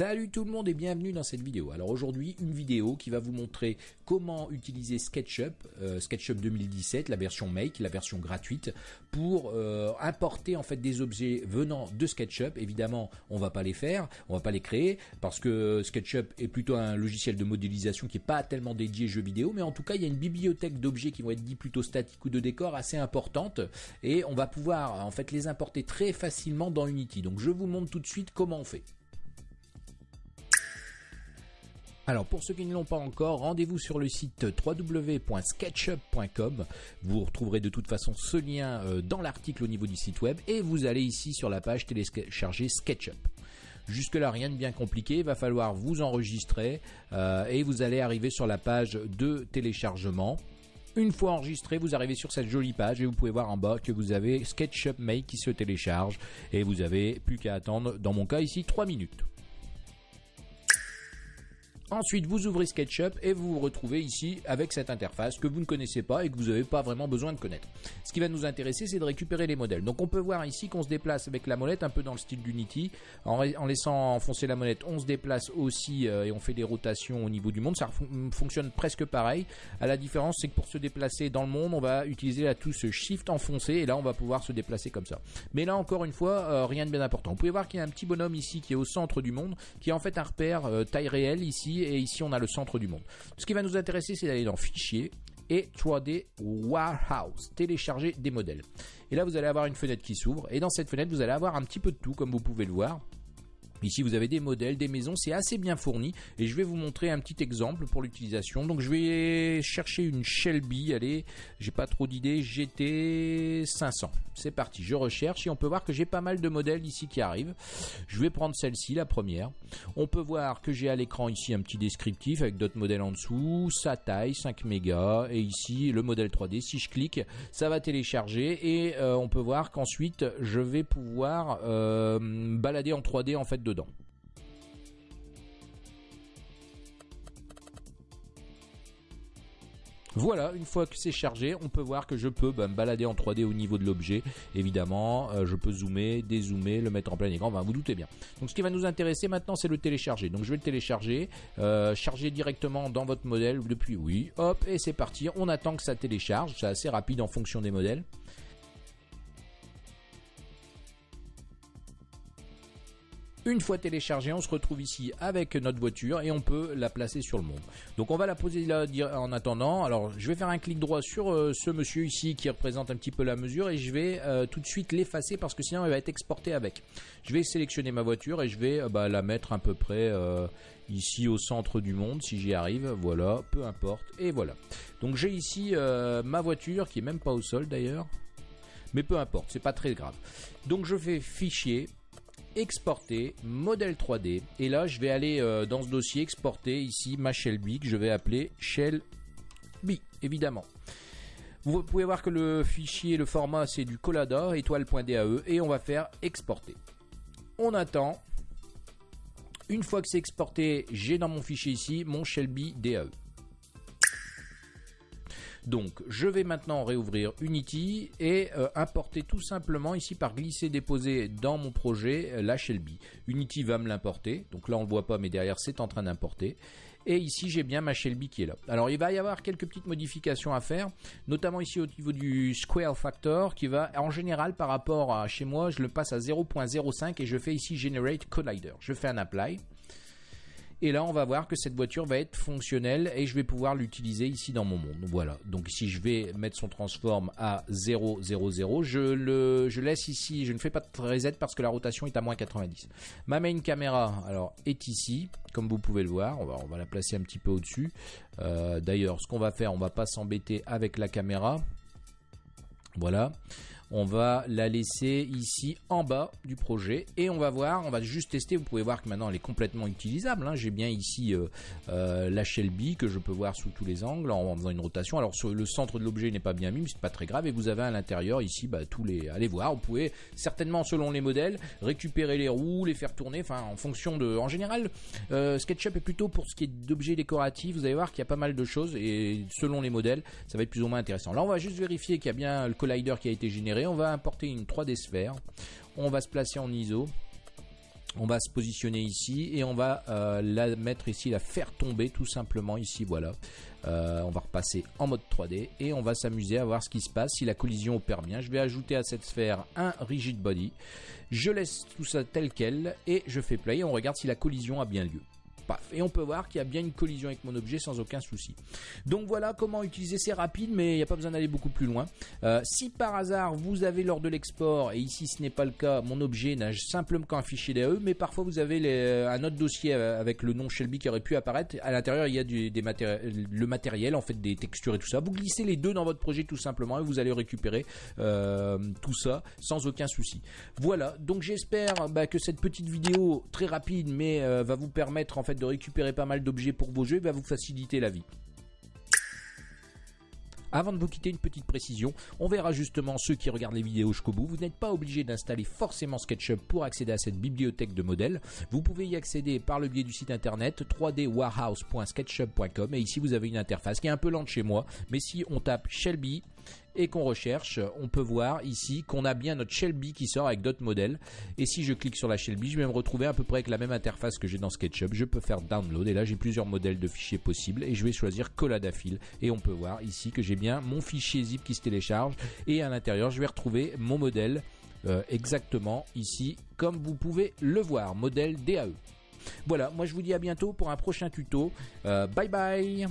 Salut tout le monde et bienvenue dans cette vidéo. Alors aujourd'hui une vidéo qui va vous montrer comment utiliser SketchUp, euh, SketchUp 2017, la version Make, la version gratuite, pour euh, importer en fait des objets venant de SketchUp. Évidemment on va pas les faire, on va pas les créer parce que SketchUp est plutôt un logiciel de modélisation qui est pas tellement dédié jeux vidéo, mais en tout cas il y a une bibliothèque d'objets qui vont être dits plutôt statiques ou de décors assez importante et on va pouvoir en fait les importer très facilement dans Unity. Donc je vous montre tout de suite comment on fait. Alors pour ceux qui ne l'ont pas encore, rendez-vous sur le site www.sketchup.com. Vous retrouverez de toute façon ce lien euh, dans l'article au niveau du site web et vous allez ici sur la page télécharger SketchUp. Jusque là rien de bien compliqué, il va falloir vous enregistrer euh, et vous allez arriver sur la page de téléchargement. Une fois enregistré, vous arrivez sur cette jolie page et vous pouvez voir en bas que vous avez SketchUp Make qui se télécharge et vous avez plus qu'à attendre, dans mon cas ici, 3 minutes. Ensuite, vous ouvrez SketchUp et vous vous retrouvez ici avec cette interface que vous ne connaissez pas et que vous n'avez pas vraiment besoin de connaître. Ce qui va nous intéresser, c'est de récupérer les modèles. Donc on peut voir ici qu'on se déplace avec la molette, un peu dans le style d'Unity. En, laissant enfoncer la molette, on se déplace aussi euh, et on fait des rotations au niveau du monde. Ça fonctionne presque pareil. À la différence, c'est que pour se déplacer dans le monde, on va utiliser la touche Shift enfoncé et là, on va pouvoir se déplacer comme ça. Mais là, encore une fois, euh, rien de bien important. Vous pouvez voir qu'il y a un petit bonhomme ici qui est au centre du monde, qui est en fait un repère euh, taille réelle ici et ici on a le centre du monde. Ce qui va nous intéresser, c'est d'aller dans Fichier et 3D Warehouse, télécharger des modèles. Et là, vous allez avoir une fenêtre qui s'ouvre et dans cette fenêtre, vous allez avoir un petit peu de tout, comme vous pouvez le voir. Ici, vous avez des modèles, des maisons, c'est assez bien fourni et je vais vous montrer un petit exemple pour l'utilisation. Donc, je vais chercher une Shelby, allez, j'ai pas trop d'idées, GT 500. C'est parti, je recherche et on peut voir que j'ai pas mal de modèles ici qui arrivent. Je vais prendre celle-ci, la première. On peut voir que j'ai à l'écran ici un petit descriptif avec d'autres modèles en dessous, sa taille 5 mégas et ici le modèle 3D. Si je clique, ça va télécharger et euh, on peut voir qu'ensuite je vais pouvoir euh, balader en 3D en fait Voilà, une fois que c'est chargé, on peut voir que je peux bah, me balader en 3D au niveau de l'objet. Évidemment, euh, je peux zoomer, dézoomer, le mettre en plein écran, vous doutez bien. Donc ce qui va nous intéresser maintenant, c'est le télécharger. Donc je vais le télécharger, euh, charger directement dans votre modèle depuis oui, hop, et c'est parti. On attend que ça télécharge, c'est assez rapide en fonction des modèles. Une fois téléchargé, on se retrouve ici avec notre voiture et on peut la placer sur le monde. Donc on va la poser là en attendant. Alors je vais faire un clic droit sur euh, ce monsieur ici qui représente un petit peu la mesure et je vais euh, tout de suite l'effacer parce que sinon elle va être exportée avec. Je vais sélectionner ma voiture et je vais euh, bah, la mettre à peu près ici au centre du monde si j'y arrive. Voilà, peu importe. Et voilà. Donc j'ai ici ma voiture qui est même pas au sol d'ailleurs. Mais peu importe, c'est pas très grave. Donc je fais fichier, exporter, modèle 3D. Et là, je vais aller euh, dans ce dossier exporter ici ma Shelby que je vais appeler Shell B, évidemment. Vous pouvez voir que le fichier, le format, c'est du Collada, étoile.dae, et on va faire exporter. On attend. Une fois que c'est exporté, j'ai dans mon fichier ici mon Shelby DAE. Donc je vais maintenant réouvrir Unity et euh, importer tout simplement ici par glisser déposer dans mon projet euh, la Shelby. Unity va me l'importer, donc là on ne le voit pas mais derrière c'est en train d'importer. Et ici j'ai bien ma Shelby qui est là. Alors il va y avoir quelques petites modifications à faire, notamment ici au niveau du Square Factor qui va en général par rapport à chez moi je le passe à 0.05 et je fais ici Generate Collider. Je fais un apply. Et là, on va voir que cette voiture va être fonctionnelle et je vais pouvoir l'utiliser ici dans mon monde. Voilà. Donc si je vais mettre son transform à 0, 0, 0, je, le, je laisse ici, je ne fais pas de reset parce que la rotation est à moins 90. Ma main caméra, alors, est ici, comme vous pouvez le voir. On va, on va la placer un petit peu au-dessus. Euh, d'ailleurs, ce qu'on va faire, on va pas s'embêter avec la caméra. Voilà on va la laisser ici en bas du projet et on va voir, on va juste tester, vous pouvez voir que maintenant elle est complètement utilisable, hein. j'ai bien ici euh, euh, la Shelby que je peux voir sous tous les angles en, faisant une rotation, alors le centre de l'objet n'est pas bien mis mais c'est pas très grave. Et vous avez à l'intérieur ici bah, tous les, allez voir, vous pouvez certainement selon les modèles récupérer les roues, les faire tourner, enfin en fonction de, en général euh, SketchUp est plutôt pour ce qui est d'objets décoratifs, vous allez voir qu'il y a pas mal de choses et selon les modèles ça va être plus ou moins intéressant. Là on va juste vérifier qu'il y a bien le collider qui a été généré on va importer une 3D sphère. On va se placer en ISO. on va se positionner ici et on va euh, la mettre ici, la faire tomber tout simplement ici, voilà. Euh, on va repasser en mode 3D et on va s'amuser à voir ce qui se passe si la collision opère bien. Je vais ajouter à cette sphère un rigid body. Je laisse tout ça tel quel et je fais play et on regarde si la collision a bien lieu. Et on peut voir qu'il y a bien une collision avec mon objet sans aucun souci. Donc voilà comment utiliser, c'est rapide mais il n'y a pas besoin d'aller beaucoup plus loin. Euh, si par hasard vous avez lors de l'export, et ici ce n'est pas le cas, mon objet n'a simplement qu'un fichier DAE, mais parfois vous avez euh, un autre dossier euh, avec le nom Shelby qui aurait pu apparaître. À l'intérieur il y a des le matériel, en fait des textures et tout ça. Vous glissez les deux dans votre projet tout simplement et vous allez récupérer tout ça sans aucun souci. Voilà, donc j'espère bah, que cette petite vidéo très rapide mais va vous permettre en fait de récupérer pas mal d'objets pour vos jeux va vous faciliter la vie. Avant de vous quitter, une petite précision. On verra justement ceux qui regardent les vidéos jusqu'au bout. Vous n'êtes pas obligé d'installer forcément SketchUp pour accéder à cette bibliothèque de modèles. Vous pouvez y accéder par le biais du site internet 3dwarhouse.sketchup.com et ici vous avez une interface qui est un peu lente chez moi. Mais si on tape Shelby, et qu'on recherche, on peut voir ici qu'on a bien notre Shelby qui sort avec d'autres modèles. Et si je clique sur la Shelby, je vais me retrouver à peu près avec la même interface que j'ai dans SketchUp. Je peux faire download et là j'ai plusieurs modèles de fichiers possibles et je vais choisir Colladafil et on peut voir ici que j'ai bien mon fichier zip qui se télécharge et à l'intérieur je vais retrouver mon modèle euh, exactement ici comme vous pouvez le voir, modèle DAE. Voilà, moi je vous dis à bientôt pour un prochain tuto. Euh, bye bye